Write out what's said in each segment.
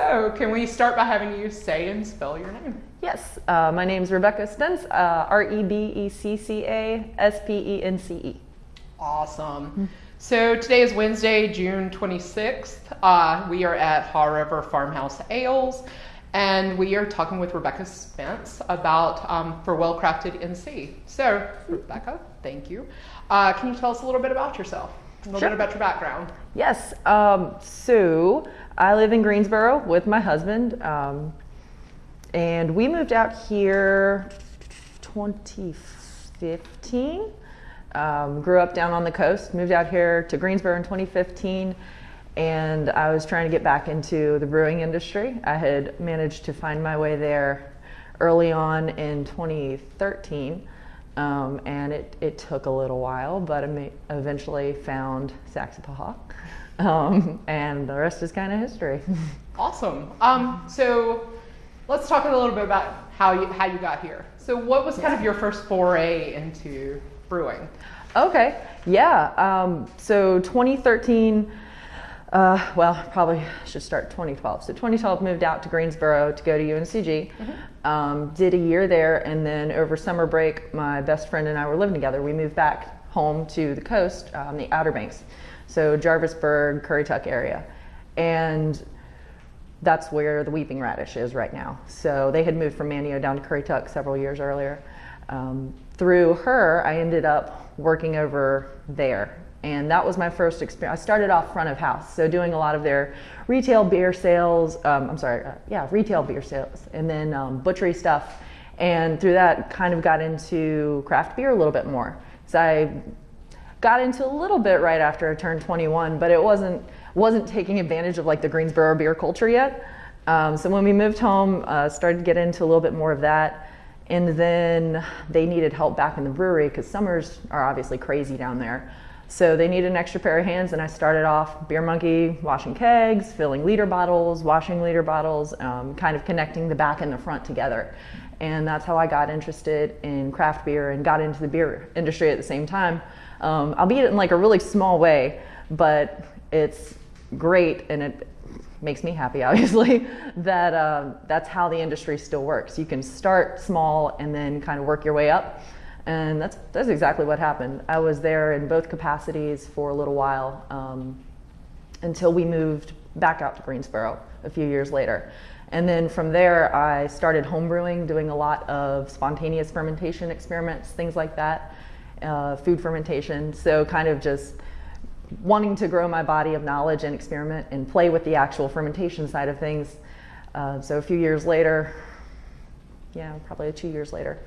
So, can we start by having you say and spell your name? Yes, uh, my name is Rebecca Spence, uh, R E B E C C A S P E N C E. Awesome. So today is Wednesday, June 26th. Uh, we are at Haw River Farmhouse Ales, and we are talking with Rebecca Spence about um, for Well Crafted NC. So, Rebecca, thank you. Uh, can you tell us a little bit about yourself? A little Sure. bit about your background. Yes, um, so I live in Greensboro with my husband, um, and we moved out here 2015. Um, grew up down on the coast, moved out here to Greensboro in 2015, and I was trying to get back into the brewing industry. I had managed to find my way there early on in 2013. Um, and it, it took a little while, but I eventually found Saxapahaw. Um, and the rest is kind of history. Awesome. Um, so let's talk a little bit about how you how you got here. So, what was kind of your first foray into brewing? okay, yeah. Um, so 2013, uh, well, probably should start 2012. So 2012 moved out to Greensboro to go to UNCG. Um, did a year there, and then over summer break, my best friend and I were living together. We moved back home to the coast, um, the Outer Banks, so Jarvisburg, Currituck area, and that's where the weeping radish is right now. So they had moved from Manteo down to Currituck several years earlier. Um, through her, I ended up working over there. And that was my first experience. I started off front of house, so doing a lot of their retail beer sales. Um, I'm sorry, uh, yeah, retail beer sales, and then um, butchery stuff. And through that, kind of got into craft beer a little bit more. So I got into a little bit right after I turned 21, but it wasn't wasn't taking advantage of like the Greensboro beer culture yet. Um, so when we moved home, uh, started to get into a little bit more of that, and then they needed help back in the brewery because summers are obviously crazy down there. So they needed an extra pair of hands, and I started off Beer Monkey, washing kegs, filling liter bottles, washing liter bottles, um, kind of connecting the back and the front together. And that's how I got interested in craft beer and got into the beer industry at the same time, um, albeit in like a really small way, but it's great and it makes me happy obviously that um, that's how the industry still works. You can start small and then kind of work your way up. And that's that's exactly what happened. I was there in both capacities for a little while um, until we moved back out to greensboro a few years later. And then from there i started homebrewing doing a lot of spontaneous fermentation experiments things like that uh, food fermentation so kind of just wanting to grow my body of knowledge and experiment and play with the actual fermentation side of things. Uh, so a few years later, yeah, probably two years later,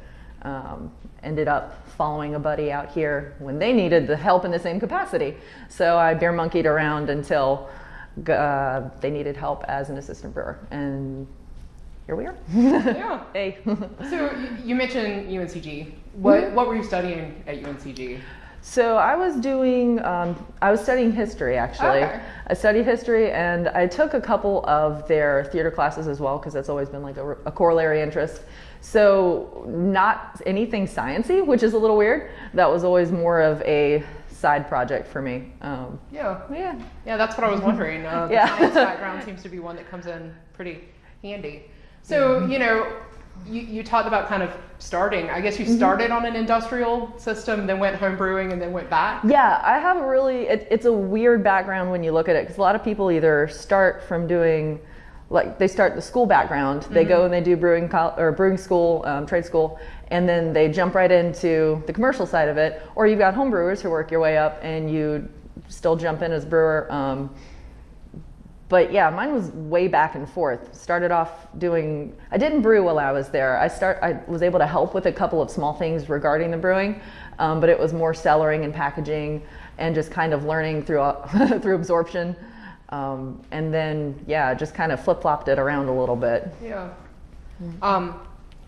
um, ended up following a buddy out here when they needed the help in the same capacity. So I bear monkeyed around until uh, they needed help as an assistant brewer, and here we are. Yeah. hey. So you mentioned UNCG. What what were you studying at UNCG? So I was doing, um, I was studying history actually. Okay. I studied history and I took a couple of their theater classes as well because that's always been like a, a corollary interest. So not anything sciency, which is a little weird. That was always more of a side project for me. Um, Yeah. yeah. Yeah, that's what I was wondering. Uh, the Yeah. science background seems to be one that comes in pretty handy. So, you know, you, you talked about kind of starting. I guess you started on an industrial system, then went home brewing, and then went back. Yeah, I have a really, it, it's a weird background when you look at it because a lot of people either start from doing, like they start the school background, they go and they do brewing col- or brewing school, um, trade school, and then they jump right into the commercial side of it. Or you've got home brewers who work your way up and you still jump in as brewer. Um, but yeah, mine was way back and forth. Started off doing, I didn't brew while I was there. I start, I was able to help with a couple of small things regarding the brewing, um, but it was more cellaring and packaging and just kind of learning through through absorption. Um, and then yeah, just kind of flip flopped it around a little bit. Yeah. Um,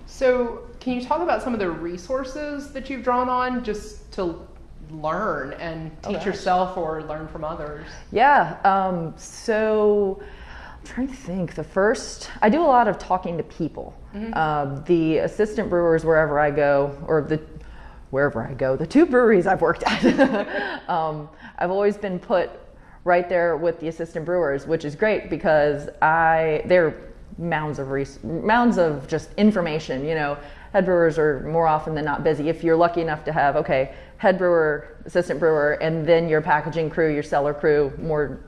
so, can you talk about some of the resources that you've drawn on just to learn and Oh, teach gosh. yourself or learn from others? Yeah. Um, so I'm trying to think. The first, I do a lot of talking to people. Uh, the assistant brewers wherever I go, or the wherever I go, the two breweries I've worked at, um, I've always been put right there with the assistant brewers, which is great because I they're mounds of res- mounds of just information. You know, head brewers are more often than not busy. If you're lucky enough to have okay, head brewer, assistant brewer, and then your packaging crew, your cellar crew, more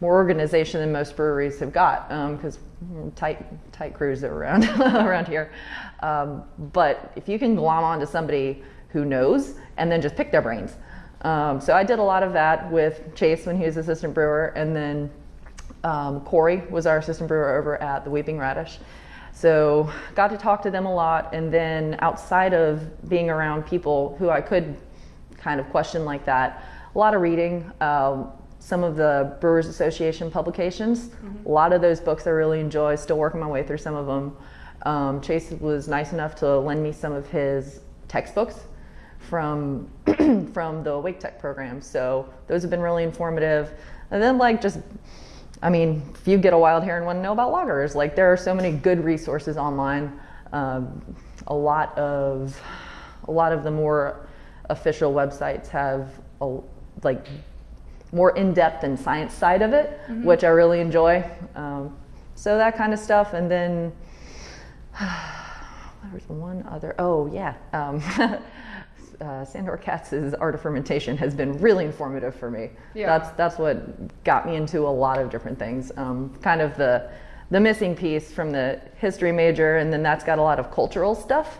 more organization than most breweries have got because um, tight tight crews are around around here. Um, but if you can glom onto somebody who knows and then just pick their brains. Um, so I did a lot of that with Chase when he was assistant brewer, and then um, Corey was our assistant brewer over at the Weeping Radish. So got to talk to them a lot, and then outside of being around people who I could kind of question like that, a lot of reading. Um, some of the Brewers Association publications. Mm-hmm. A lot of those books I really enjoy. Still working my way through some of them. Um, Chase was nice enough to lend me some of his textbooks from from the Wake Tech program. So those have been really informative. And then like just I mean, if you get a wild hair and want to know about lagers, like there are so many good resources online. Um, a lot of a lot of the more official websites have a, like more in-depth and science side of it, mm-hmm. which I really enjoy. Um, so that kind of stuff, and then there was one other. Oh yeah, um, uh, Sandor Katz's Art of Fermentation has been really informative for me. Yeah. That's that's what got me into a lot of different things. Um, kind of the the missing piece from the history major, and then that's got a lot of cultural stuff.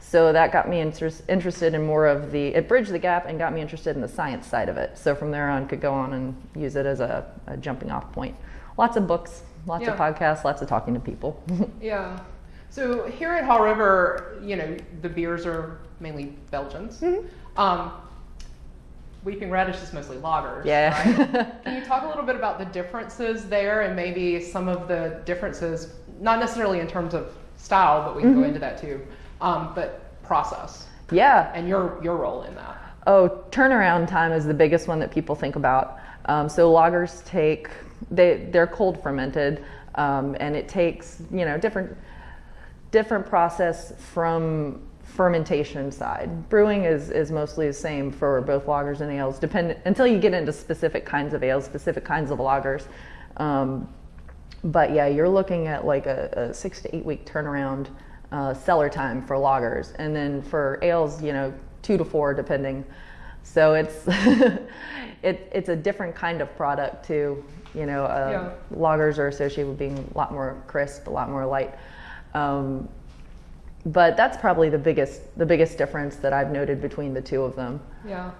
So that got me inter- interested in more of the, it bridged the gap and got me interested in the science side of it. So from there on, could go on and use it as a, a jumping off point. Lots of books, lots yeah. of podcasts, lots of talking to people. yeah. So here at Haw River, you know, the beers are mainly Belgians. Mm-hmm. Um, Weeping Radish is mostly lagers. Yeah. Right? Can you talk a little bit about the differences there and maybe some of the differences, not necessarily in terms of style, but we can mm-hmm. go into that too, um, but process. Yeah. And your your role in that. Oh, turnaround time is the biggest one that people think about. Um, so lagers take they they're cold fermented, um, and it takes you know different different process from fermentation side. Brewing is, is mostly the same for both lagers and ales, depend, until you get into specific kinds of ales, specific kinds of lagers. Um, but yeah, you're looking at like a, a six to eight week turnaround uh, cellar time for lagers, and then for ales, you know, two to four depending. So it's it, it's a different kind of product too. You know, uh, yeah. lagers are associated with being a lot more crisp, a lot more light. Um, but that's probably the biggest the biggest difference that I've noted between the two of them. Yeah.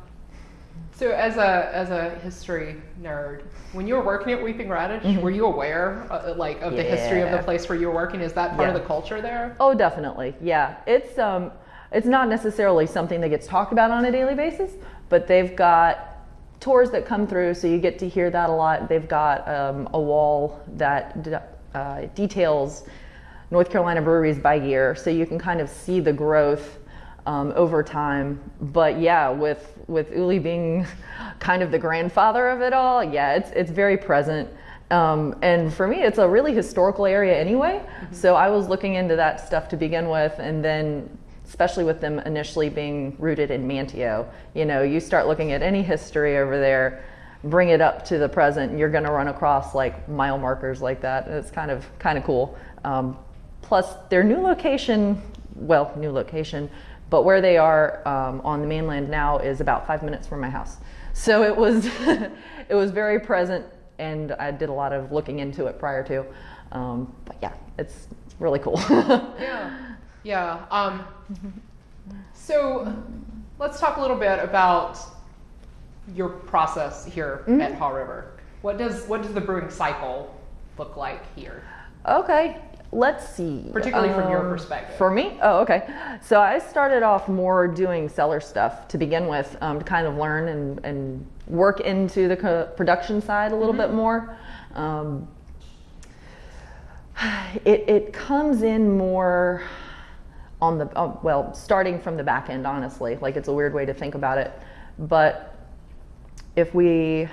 So as a as a history nerd, when you were working at Weeping Radish, mm-hmm. were you aware uh, like of yeah. the history of the place where you were working? Is that part yeah. of the culture there? Oh, definitely. Yeah. It's um it's not necessarily something that gets talked about on a daily basis, but they've got tours that come through, so you get to hear that a lot. They've got um, a wall that uh, details North Carolina breweries by year, so you can kind of see the growth um, over time. But yeah, with with Uli being kind of the grandfather of it all, yeah, it's it's very present. Um, and for me, it's a really historical area anyway. Mm-hmm. So I was looking into that stuff to begin with, and then especially with them initially being rooted in Manteo, you know, you start looking at any history over there, bring it up to the present, and you're going to run across like mile markers like that. And it's kind of kind of cool. Um, Plus, their new location, well, new location, but where they are um, on the mainland now is about five minutes from my house. So it was, it was very present, and I did a lot of looking into it prior to. Um, but yeah, it's really cool. yeah, yeah. Um, so let's talk a little bit about your process here mm-hmm. at Haw River. What does what does the brewing cycle look like here? Okay, let's see. Particularly um, from your um, perspective. For me? Oh, okay. So I started off more doing cellar stuff to begin with um, to kind of learn and, and work into the production side a little mm-hmm. bit more. Um, it, it comes in more on the, uh, well, starting from the back end, honestly. Like it's a weird way to think about it. But if we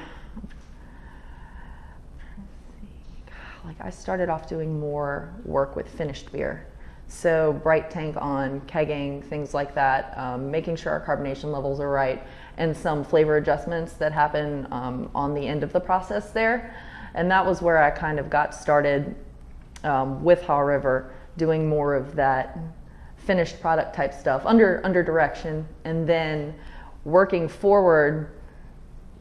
like I started off doing more work with finished beer. So bright tank on, kegging, things like that, um, making sure our carbonation levels are right, and some flavor adjustments that happen um, on the end of the process there. And that was where I kind of got started um, with Haw River, doing more of that finished product type stuff under under direction, and then working forward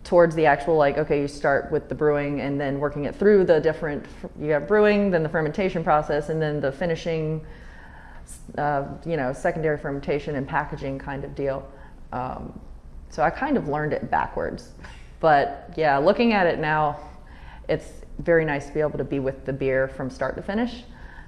towards the actual like okay you start with the brewing and then working it through the different you have brewing then the fermentation process and then the finishing uh, you know secondary fermentation and packaging kind of deal. Um, so i kind of learned it backwards. But yeah looking at it now it's very nice to be able to be with the beer from start to finish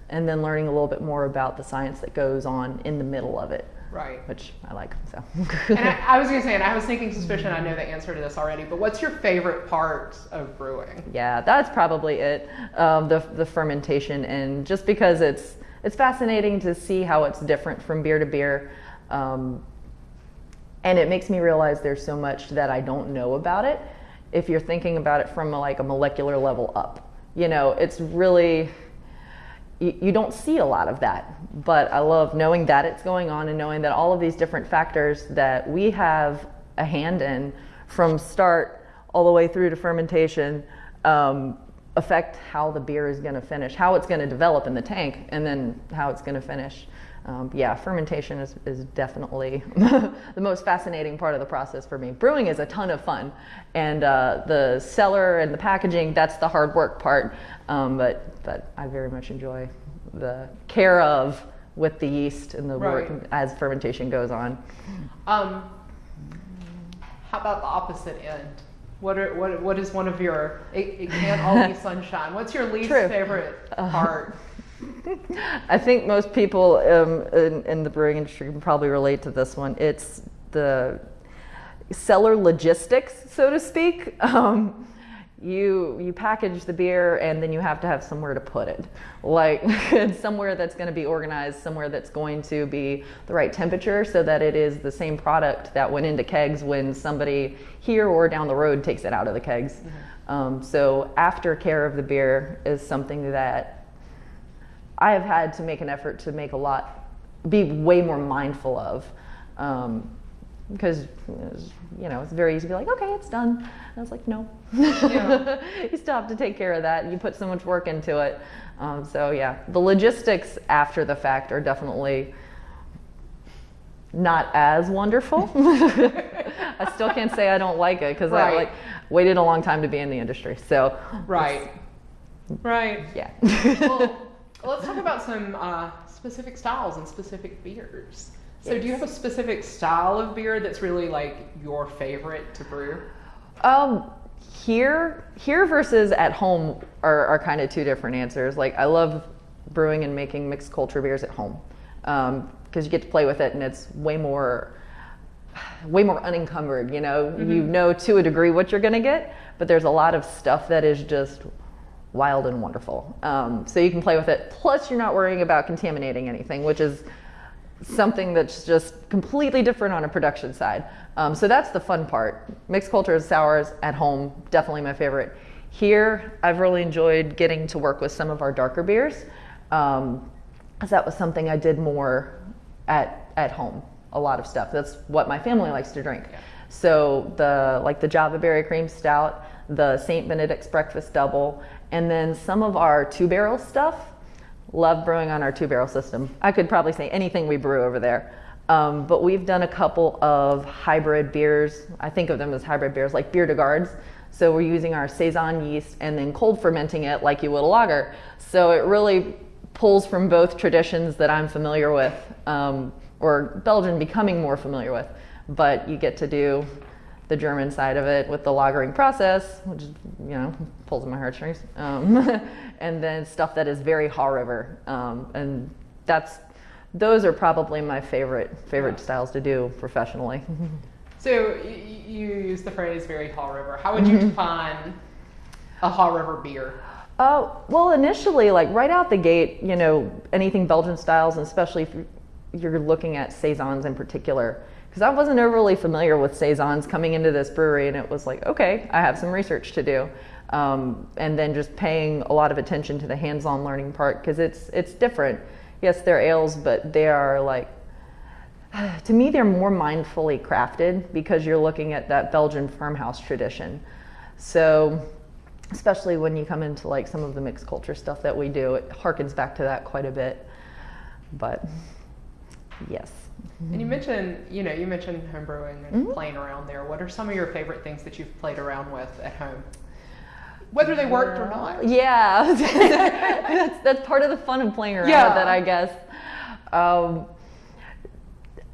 and then learning a little bit more about the science that goes on in the middle of it Right. which i like so And I, I was gonna say, and I was thinking suspicion. I know the answer to this already, but what's your favorite part of brewing? Yeah, that's probably it. Um, the the fermentation, and just because it's it's fascinating to see how it's different from beer to beer, um, and it makes me realize there's so much that I don't know about it. If you're thinking about it from a, like a molecular level up, you know, it's really you, you don't see a lot of that. But I love knowing that it's going on and knowing that all of these different factors that we have a hand in from start all the way through to fermentation um, affect how the beer is going to finish, how it's going to develop in the tank, and then how it's going to finish. Um, yeah, fermentation is, is definitely the most fascinating part of the process for me. Brewing is a ton of fun, and uh, the cellar and the packaging, that's the hard work part. Um, but, but I very much enjoy the care of with the yeast and the work as fermentation goes on. Um, how about the opposite end? What are what what is one of your? It, it can't all be sunshine. What's your least True. favorite part? I think most people um, in, in the brewing industry can probably relate to this one. It's the cellar logistics, so to speak. Um, you you package the beer and then you have to have somewhere to put it, like somewhere that's going to be organized, somewhere that's going to be the right temperature, so that it is the same product that went into kegs when somebody here or down the road takes it out of the kegs. Um, so aftercare of the beer is something that I have had to make an effort to make a lot, be way more mindful of. Um, because you know it's very easy to be like, okay, it's done. And I was like, no, Yeah. you still have to take care of that. You put so much work into it. Um, so yeah, the logistics after the fact are definitely not as wonderful. I still can't say I don't like it because I like waited a long time to be in the industry. So Right. Right. yeah. Well, let's talk about some uh, specific styles and specific beers. So, do you have a specific style of beer that's really like your favorite to brew? Um, here, here versus at home are, are kind of two different answers. Like I love brewing and making mixed culture beers at home because you get to play with it and it's way more, way more unencumbered. You know, you know to a degree what you're gonna get, but there's a lot of stuff that is just wild and wonderful. Um, so you can play with it. Plus, you're not worrying about contaminating anything, which is something that's just completely different on a production side. Um, so that's the fun part. Mixed cultures, sours at home, definitely my favorite. Here, I've really enjoyed getting to work with some of our darker beers, because that was something I did more at at home. A lot of stuff. That's what my family likes to drink. So the like the Java Berry Cream Stout, the Saint Benedict's Breakfast Double, and then some of our two barrel stuff. Love brewing on our two barrel system. I could probably say anything we brew over there. Um, but we've done a couple of hybrid beers. I think of them as hybrid beers, like bière de gardes. So we're using our saison yeast and then cold fermenting it like you would a lager. So it really pulls from both traditions that I'm familiar with, um, or Belgian becoming more familiar with. But you get to do the German side of it with the lagering process, which is, you know pulls at my heartstrings, um, and then stuff that is very Haw River, um, and that's those are probably my favorite favorite Yeah. styles to do professionally. So, you use the phrase very Haw River. How would you define a Haw River beer? Uh, well, initially, like right out the gate, you know, anything Belgian styles, and especially if you're looking at saisons in particular, because I wasn't overly familiar with saisons coming into this brewery, and it was like, okay, I have some research to do, um, and then just paying a lot of attention to the hands-on learning part because it's it's different. yes, they're ales, but they are like, to me, they're more mindfully crafted because you're looking at that Belgian farmhouse tradition. So, especially when you come into like some of the mixed culture stuff that we do, it harkens back to that quite a bit. But yes. And you mentioned, you know, you mentioned homebrewing and mm-hmm. playing around there. What are some of your favorite things that you've played around with at home? Whether they worked or not. Yeah, that's that's part of the fun of playing around yeah. with it, I guess. Um,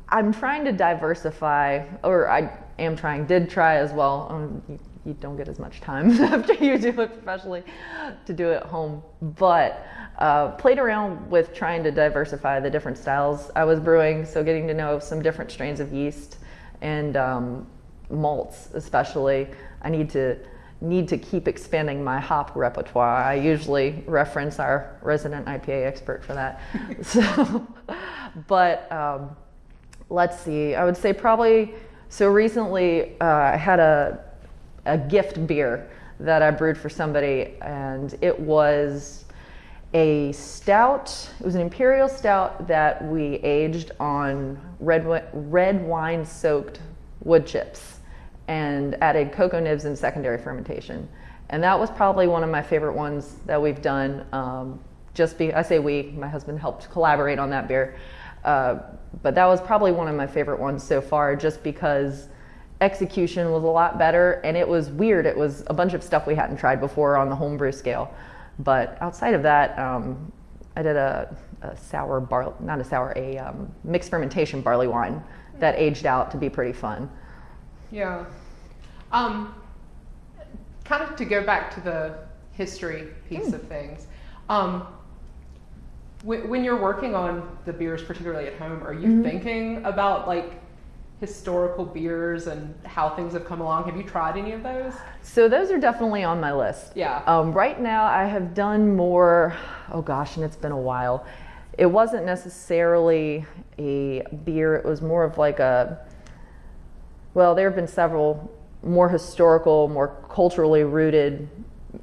I'm trying to diversify, or I am trying, did try as well. Um, you, don't get as much time after you do it professionally to do it at home, but uh, played around with trying to diversify the different styles I was brewing, so getting to know some different strains of yeast and um, malts, especially. I need to need to keep expanding my hop repertoire. I usually reference our resident IPA expert for that. so, but um, let's see. I would say probably. So recently, uh, I had a a gift beer that I brewed for somebody, and it was a stout. It was an imperial stout that we aged on red red wine soaked wood chips and added cocoa nibs and secondary fermentation. And that was probably one of my favorite ones that we've done. Um, just be I say we, my husband helped collaborate on that beer. Uh, but that was probably one of my favorite ones so far, just because execution was a lot better and it was weird. It was a bunch of stuff we hadn't tried before on the homebrew scale. But outside of that, um, I did a, a sour bar, not a sour, a um, mixed fermentation barley wine that aged out to be pretty fun. Yeah. Um, kind of to go back to the history piece mm. of things. Um, when you're working on the beers, particularly at home, are you mm-hmm. thinking about like historical beers and how things have come along. Have you tried any of those? So those are definitely on my list. Yeah. Um, right now, I have done more. Oh gosh, and it's been a while. It wasn't necessarily a beer. It was more of like a. Well, there have been several more historical, more culturally rooted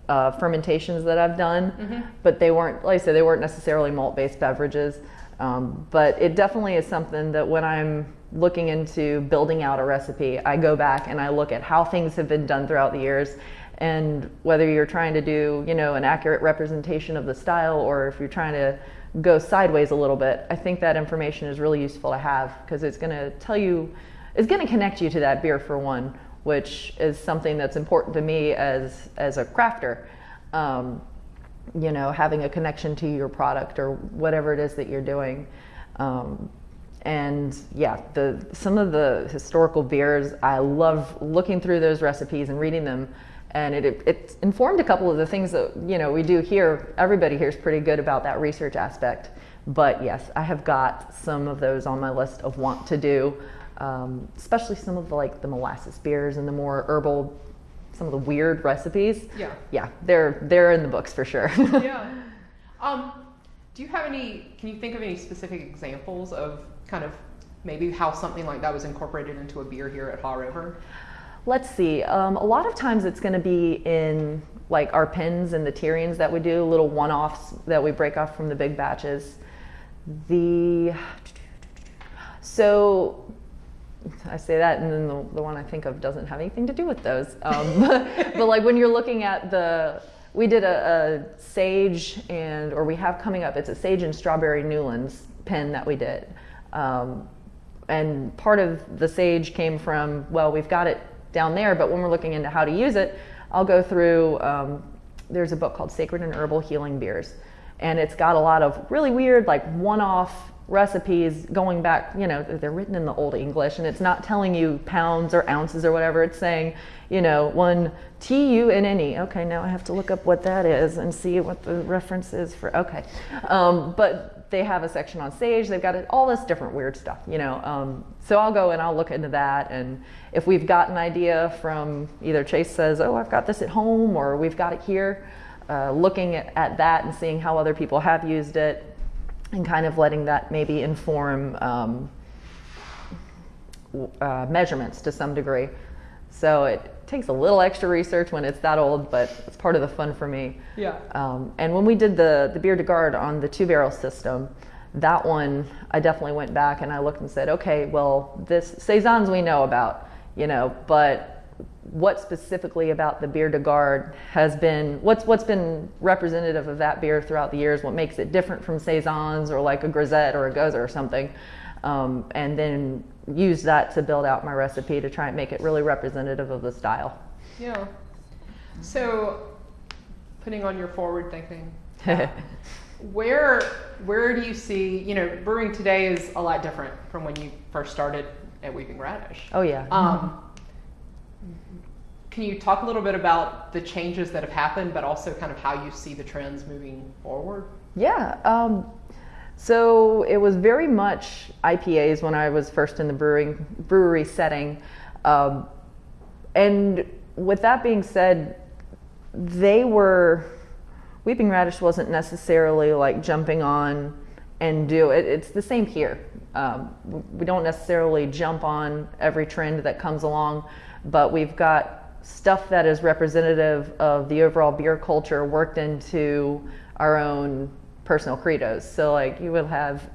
uh, fermentations that I've done, mm-hmm. but they weren't, like I said, they weren't necessarily malt-based beverages. Um, but it definitely is something that when I'm looking into building out a recipe, I go back and I look at how things have been done throughout the years and whether you're trying to do, you know, an accurate representation of the style or if you're trying to go sideways a little bit, I think that information is really useful to have because it's going to tell you, it's going to connect you to that beer for one, which is something that's important to me as as a crafter. Um, you know, having a connection to your product or whatever it is that you're doing. Um, and yeah, the some of the historical beers, I love looking through those recipes and reading them. And it, it, informed a couple of the things that you know we do here. Everybody here is pretty good about that research aspect. But yes, I have got some of those on my list of want to do, um, especially some of the like the molasses beers and the more herbal, some of the weird recipes. Yeah, yeah, they're they're in the books for sure. yeah. Um, do you have any? Can you think of any specific examples of kind of maybe how something like that was incorporated into a beer here at Haw River? Let's see. Um, a lot of times it's going to be in like our pins and the tierings that we do, little one-offs that we break off from the big batches. The so I say that, and then the, the one I think of doesn't have anything to do with those. Um, but, but, like when you're looking at the, we did a, a, sage and, or we have coming up, it's a sage and strawberry Newlands pin that we did. Um, and part of the sage came from, well, we've got it down there, but when we're looking into how to use it, I'll go through, um, there's a book called Sacred and Herbal Healing Beers. And it's got a lot of really weird, like one off recipes going back, you know, they're written in the Old English and it's not telling you pounds or ounces or whatever. It's saying, you know, one T U N N E. Okay, now I have to look up what that is and see what the reference is for. Okay. Um, but they have a section on sage. They've got all this different weird stuff, you know. Um, so I'll go and I'll look into that. And if we've got an idea from either Chase says, oh, I've got this at home, or we've got it here, uh, looking at, at, that and seeing how other people have used it, and kind of letting that maybe inform um, uh, measurements to some degree. So it takes a little extra research when it's that old, but it's part of the fun for me. Yeah. Um, and when we did the the bière de garde on the two barrel system, that one, I definitely went back and I looked and said, okay, well, this saisons we know about, you know, but what specifically about the bière de garde has been what's what's been representative of that beer throughout the years? What makes it different from saisons or like a grisette or a gose or something? Um, and then use that to build out my recipe to try and make it really representative of the style. Yeah. So, putting on your forward thinking, where where do you see you know brewing today is a lot different from when you first started at Weeping Radish. Oh yeah. Um, can you talk a little bit about the changes that have happened, but also kind of how you see the trends moving forward? Yeah. Um, so it was very much IPAs when I was first in the brewing brewery setting, um, and with that being said, they were Weeping Radish wasn't necessarily like jumping on and do it. It's the same here. Um, we don't necessarily jump on every trend that comes along, but we've got stuff that is representative of the overall beer culture worked into our own personal credos. So like you will have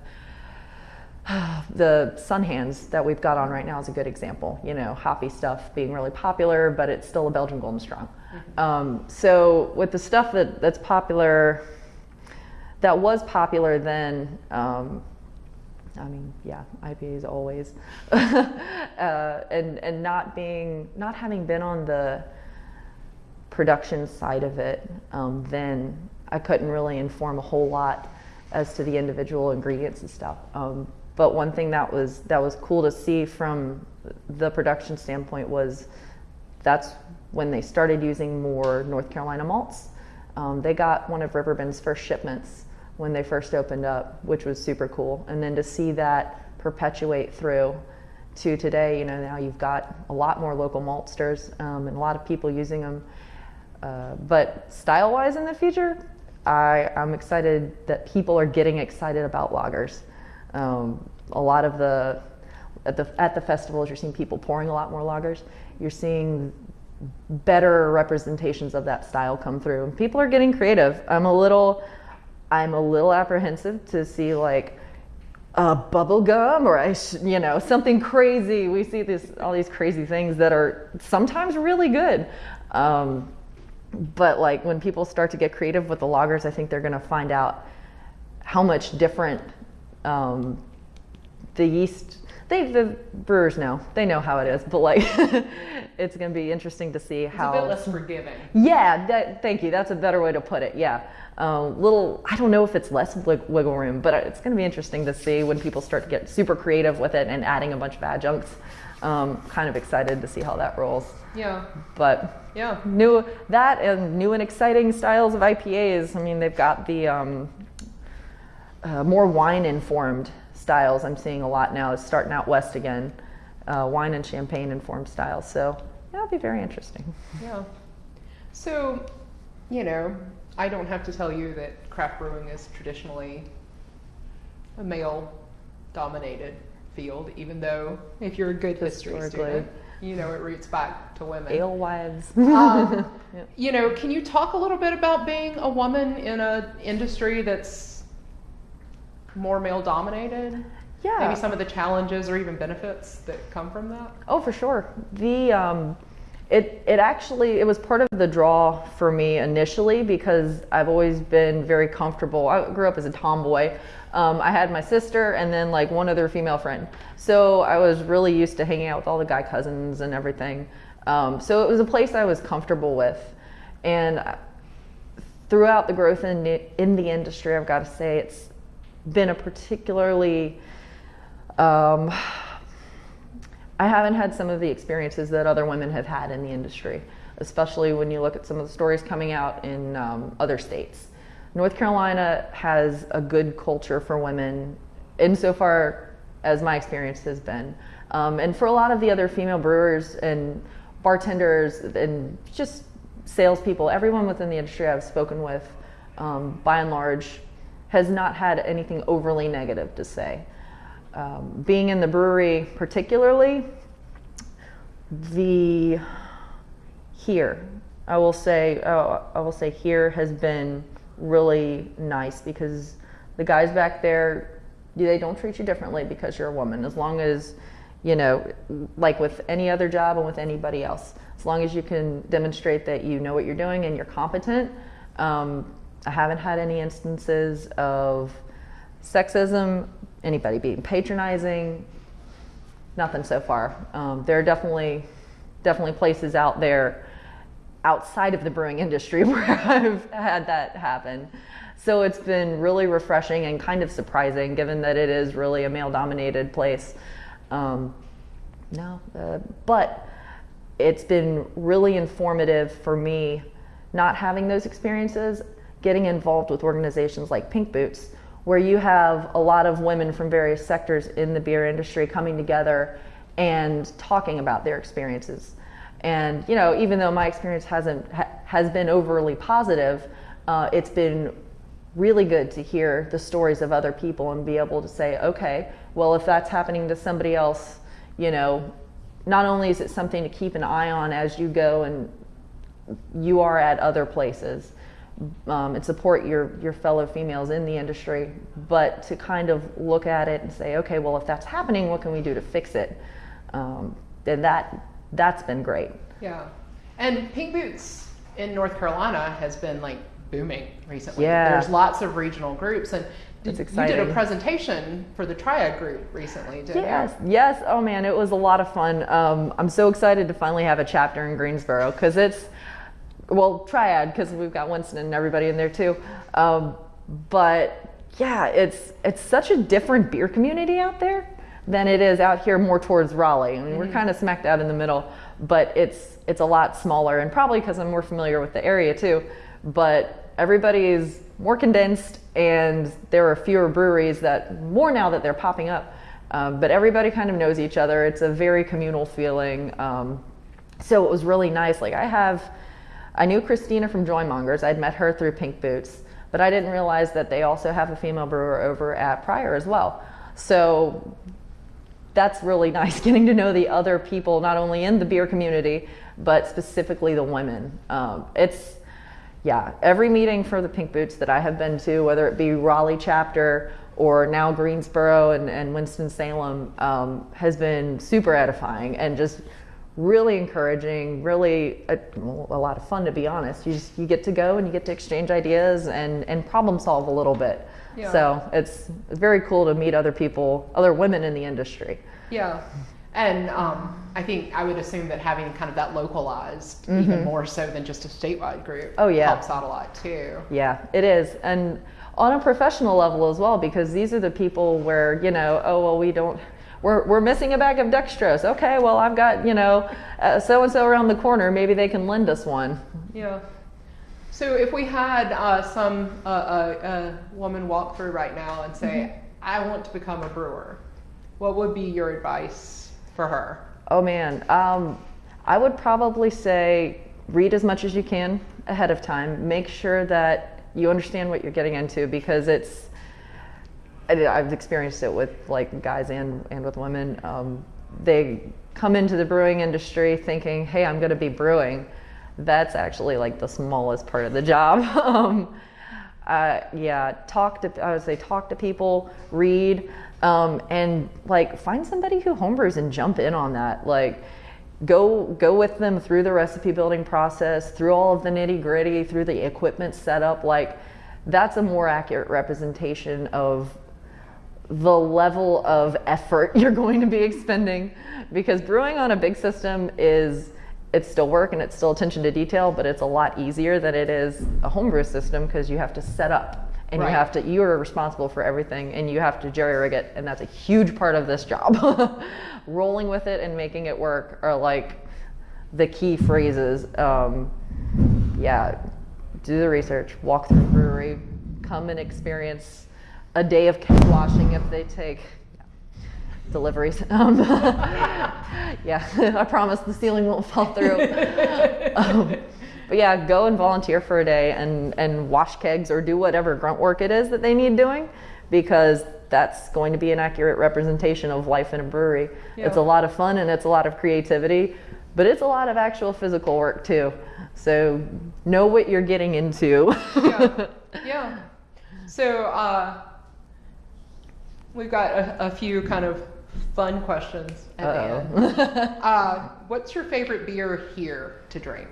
the sun hands that we've got on right now is a good example. You know, hoppy stuff being really popular, but it's still a Belgian Golden Strong. Mm-hmm. Um, so with the stuff that, that's popular, that was popular then, um, I mean, yeah, IPAs always, uh, and and not being not having been on the production side of it, um, then I couldn't really inform a whole lot as to the individual ingredients and stuff. Um, but one thing that was that was cool to see from the production standpoint was that's when they started using more North Carolina malts. Um, they got one of Riverbend's first shipments when they first opened up, which was super cool. And then to see that perpetuate through to today, you know, now you've got a lot more local maltsters um, and a lot of people using them. Uh, but style wise in the future, I, I'm excited that people are getting excited about lagers. Um, a lot of the at the at the festivals, you're seeing people pouring a lot more lagers. You're seeing better representations of that style come through, and people are getting creative. I'm a little I'm a little apprehensive to see like a bubble gum or I, you know, something crazy. We see this all these crazy things that are sometimes really good. Um, but like when people start to get creative with the lagers, I think they're going to find out how much different um, the yeast. They the brewers know they know how it is, but like it's going to be interesting to see how it's a bit less forgiving. Yeah, that, thank you. That's a better way to put it. Yeah, little. I don't know if it's less wiggle room, but it's going to be interesting to see when people start to get super creative with it and adding a bunch of adjuncts. Um, kind of excited to see how that rolls. Yeah. But yeah, new that and new and exciting styles of IPAs. I mean, they've got the um, uh, more wine informed styles. I'm seeing a lot now. Is starting out west again, uh, wine and champagne informed styles. So yeah, it'll be very interesting. Yeah. So, you know, I don't have to tell you that craft brewing is traditionally a male dominated field, even though if you're a good history student, you know it roots back to women. Alewives. um, yep. You know, can you talk a little bit about being a woman in an industry that's more male dominated? Yeah. Maybe some of the challenges or even benefits that come from that. Oh, for sure. The um, it it actually it was part of the draw for me initially because I've always been very comfortable. I grew up as a tomboy. Um, I had my sister and then like one other female friend. So I was really used to hanging out with all the guy cousins and everything. Um, so it was a place I was comfortable with. And throughout the growth in the, in the industry, I've got to say it's been a particularly um, I haven't had some of the experiences that other women have had in the industry, especially when you look at some of the stories coming out in um, other states. North Carolina has a good culture for women, insofar as my experience has been. Um, and for a lot of the other female brewers and bartenders and just salespeople, everyone within the industry I've spoken with, um, by and large, has not had anything overly negative to say um, being in the brewery particularly, the here, I will say, oh, I will say here has been really nice because the guys back there they don't treat you differently because you're a woman. As long as, you know, like with any other job and with anybody else, as long as you can demonstrate that you know what you're doing and you're competent. Um, I haven't had any instances of sexism, anybody being patronizing, nothing so far. Um, there are definitely, definitely places out there outside of the brewing industry where I've had that happen. So it's been really refreshing and kind of surprising given that it is really a male dominated place. Um, no, uh, but it's been really informative for me not having those experiences, getting involved with organizations like Pink Boots, where you have a lot of women from various sectors in the beer industry coming together and talking about their experiences. And you know, even though my experience hasn't ha- has been overly positive, uh, it's been really good to hear the stories of other people and be able to say, okay, well, if that's happening to somebody else, you know, not only is it something to keep an eye on as you go and you are at other places um, and support your, your fellow females in the industry, but to kind of look at it and say, okay, well, if that's happening, what can we do to fix it? Um, and that, that's been great. Yeah. And Pink Boots in North Carolina has been like booming recently. Yeah. There's lots of regional groups and did, you did a presentation for the Triad group recently, didn't Yes, you? yes. Oh man, it was a lot of fun. Um, I'm so excited to finally have a chapter in Greensboro because it's, well, Triad because we've got Winston and everybody in there too. Um, but yeah, it's it's such a different beer community out there than it is out here more towards Raleigh. I mean, we're kind of smacked out in the middle, but it's it's a lot smaller and probably because I'm more familiar with the area too. But everybody is more condensed and there are fewer breweries that more now that they're popping up. Um, but everybody kind of knows each other. It's a very communal feeling. Um, so it was really nice. Like I have, I knew Christina from Joymongers. I'd met her through Pink Boots, but I didn't realize that they also have a female brewer over at Preyer as well. So that's really nice getting to know the other people, not only in the beer community, but specifically the women. Um, it's, yeah, every meeting for the Pink Boots that I have been to, whether it be Raleigh chapter or now Greensboro and, and Winston-Salem, um, has been super edifying and just really encouraging, really a, a lot of fun to be honest. You just, you get to go and you get to exchange ideas and, and problem solve a little bit. Yeah. So it's very cool to meet other people, other women in the industry. Yeah. And um, I think I would assume that having kind of that localized, even more so than just a statewide group, Mm-hmm. Oh, yeah. helps out a lot too. Yeah, it is. And on a professional level as well, because these are the people where, you know, oh, well, we don't, we're, we're missing a bag of dextrose. Okay, well, I've got, you know, so and so around the corner. Maybe they can lend us one. Yeah. So if we had uh, some uh, uh, a woman walk through right now and say, Mm-hmm. "I want to become a brewer," what would be your advice for her? Oh, man. Um, I would probably say read as much as you can ahead of time. Make sure that you understand what you're getting into because it's, I- I've experienced it with like guys and, and with women. Um, they come into the brewing industry thinking, hey, I'm going to be brewing. That's actually like the smallest part of the job. um, uh, yeah, talk to, I would say talk to people, read, um, and like find somebody who homebrews and jump in on that. Like, go go with them through the recipe building process, through all of the nitty gritty, through the equipment setup. Like, that's a more accurate representation of the level of effort you're going to be expending because brewing on a big system is it's still work and it's still attention to detail but it's a lot easier than it is a homebrew system because you have to set up and Right. you have to you are responsible for everything and you have to jerry rig it and that's a huge part of this job rolling with it and making it work are like the key phrases um, yeah do the research walk through the brewery come and experience a day of keg washing if they take deliveries. Um, yeah i promise the ceiling won't fall through. Um, but yeah go and volunteer for a day and and wash kegs or do whatever grunt work it is that they need doing because that's going to be an accurate representation of life in a brewery. It's a lot of fun and it's a lot of creativity but it's a lot of actual physical work too. So know what you're getting into. Yeah. yeah. So, uh, We've got a, a few kind of fun questions at the end. Uh, what's your favorite beer here to drink?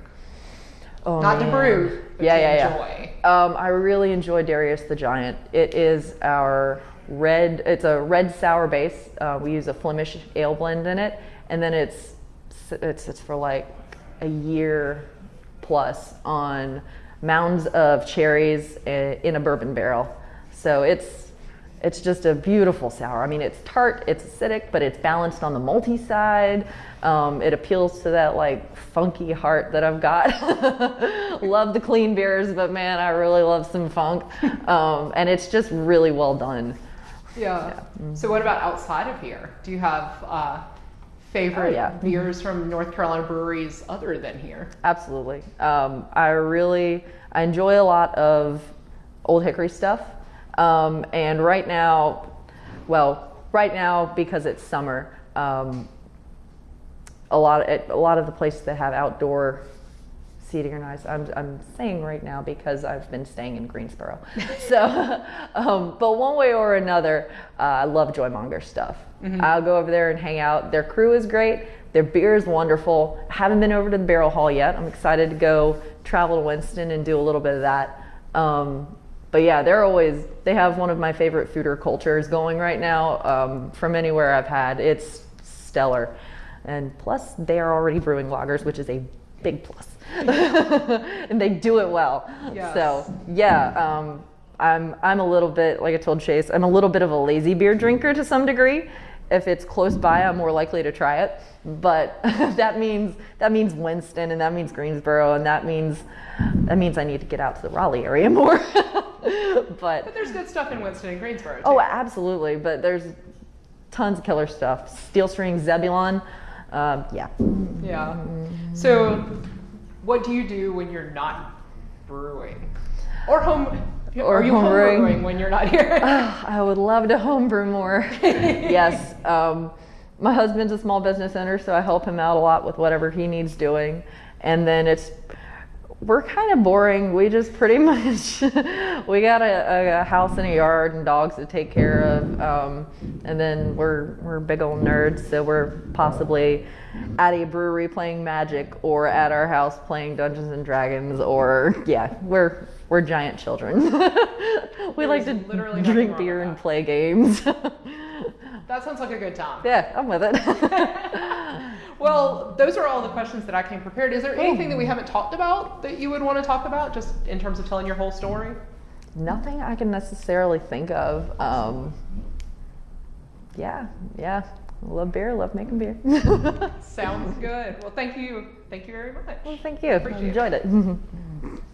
Oh, Not to brew, but yeah, to yeah, enjoy. yeah. Um, I really enjoy Darius the Giant. It is our red. It's a red sour base. Uh, we use a Flemish ale blend in it, and then it's it's it's for like a year plus on mounds of cherries in a bourbon barrel. So it's it's just a beautiful sour. I mean, it's tart, it's acidic, but it's balanced on the malty side. Um, it appeals to that like funky heart that I've got. love the clean beers, but man, I really love some funk. Um, and it's just really well done. Yeah. So what about outside of here? Do you have uh, favorite Oh, yeah. beers from North Carolina breweries other than here? Absolutely. Um, I really I enjoy a lot of Old Hickory stuff. Um, and right now, well, right now because it's summer, um, a lot of a lot of the places that have outdoor seating are nice. I'm, I'm saying right now because I've been staying in Greensboro. so, um, but one way or another, uh, I love Joymonger stuff. I'll go over there and hang out. Their crew is great. Their beer is wonderful. I haven't been over to the Barrel Hall yet. I'm excited to go travel to Winston and do a little bit of that. Um, but yeah, they're always, they have one of my favorite foeder cultures going right now um, from anywhere I've had. It's stellar. And plus, they are already brewing lagers, which is a big plus. and they do it well. Yes. So, yeah, um, I'm, I'm a little bit, like I told Chase, I'm a little bit of a lazy beer drinker to some degree. If it's close by, I'm more likely to try it. But that means that means Winston, and that means Greensboro, and that means that means I need to get out to the Raleigh area more. but But there's good stuff in Winston and Greensboro. Too. Oh, absolutely. But there's tons of killer stuff. Steel String Zebulon. Um, yeah. Yeah. So, what do you do when you're not brewing, or home? Or are you home home brewing. brewing when you're not here? I would love to homebrew more. yes. Um, my husband's a small business owner, so I help him out a lot with whatever he needs doing. And then it's, we're kind of boring. We just pretty much, we got a, a house and a yard and dogs to take care of. Um, and then we're, we're big old nerds, so we're possibly at a brewery playing Magic or at our house playing Dungeons and Dragons or, yeah, we're, we're giant children. we like to literally drink beer and play games. that sounds like a good time. yeah, I'm with it. Well, those are all the questions that I came prepared. Is there anything that we haven't talked about that you would want to talk about, just in terms of telling your whole story? Nothing I can necessarily think of. Um, yeah, yeah. Love beer, love making beer. Sounds good. Well, thank you. Thank you very much. well, thank you. Appreciate it. Enjoyed it.